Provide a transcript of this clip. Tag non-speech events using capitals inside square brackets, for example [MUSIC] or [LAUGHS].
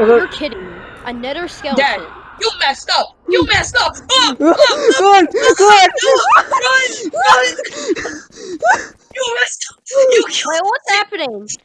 Uh-huh. You're kidding me. A nether skeleton. Dad, you messed up. You messed up. Oh, [LAUGHS] Run! Run! run, run. [LAUGHS] You messed up. You killed Wait, what's happening?